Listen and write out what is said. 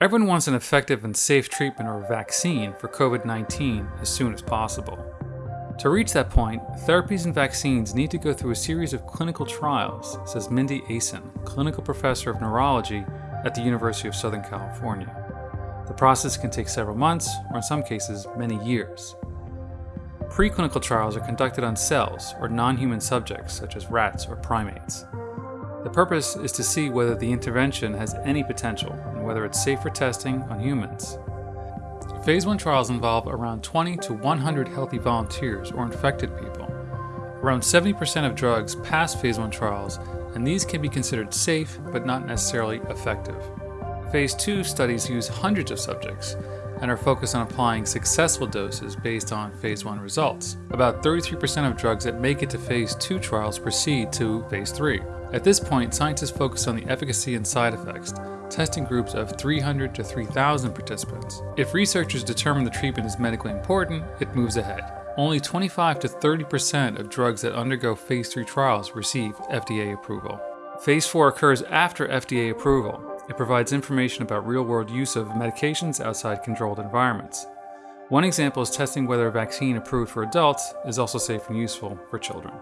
Everyone wants an effective and safe treatment or vaccine for COVID 19 as soon as possible. To reach that point, therapies and vaccines need to go through a series of clinical trials, says Mindy Aisen, clinical professor of neurology at the University of Southern California. The process can take several months, or in some cases, many years. Preclinical trials are conducted on cells or non human subjects, such as rats or primates. The purpose is to see whether the intervention has any potential whether it's safe for testing on humans. Phase 1 trials involve around 20 to 100 healthy volunteers or infected people. Around 70% of drugs pass Phase 1 trials, and these can be considered safe but not necessarily effective. Phase 2 studies use hundreds of subjects and are focused on applying successful doses based on Phase 1 results. About 33% of drugs that make it to Phase 2 trials proceed to Phase 3. At this point, scientists focus on the efficacy and side effects, testing groups of 300 to 3,000 participants. If researchers determine the treatment is medically important, it moves ahead. Only 25 to 30% of drugs that undergo phase 3 trials receive FDA approval. Phase 4 occurs after FDA approval. It provides information about real world use of medications outside controlled environments. One example is testing whether a vaccine approved for adults is also safe and useful for children.